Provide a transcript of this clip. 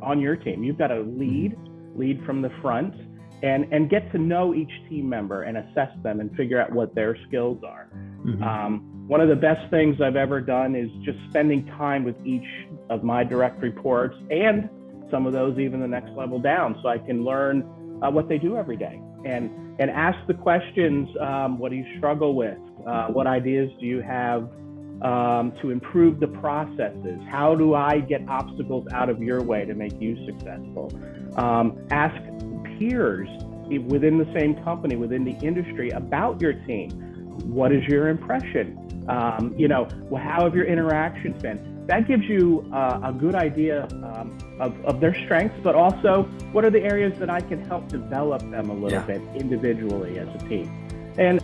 on your team. You've got to lead, lead from the front, and and get to know each team member and assess them and figure out what their skills are. Mm-hmm. Um, one of the best things I've ever done is just spending time with each of my direct reports and some of those even the next level down, so I can learn uh, what they do every day and and ask the questions. Um, what do you struggle with? Uh, what ideas do you have? Um, to improve the processes? How do I get obstacles out of your way to make you successful? Um, ask peers within the same company, within the industry about your team. What is your impression? Um, you know, how have your interactions been? That gives you uh, a good idea um, of, of their strengths, but also what are the areas that I can help develop them a little yeah. bit individually as a team. And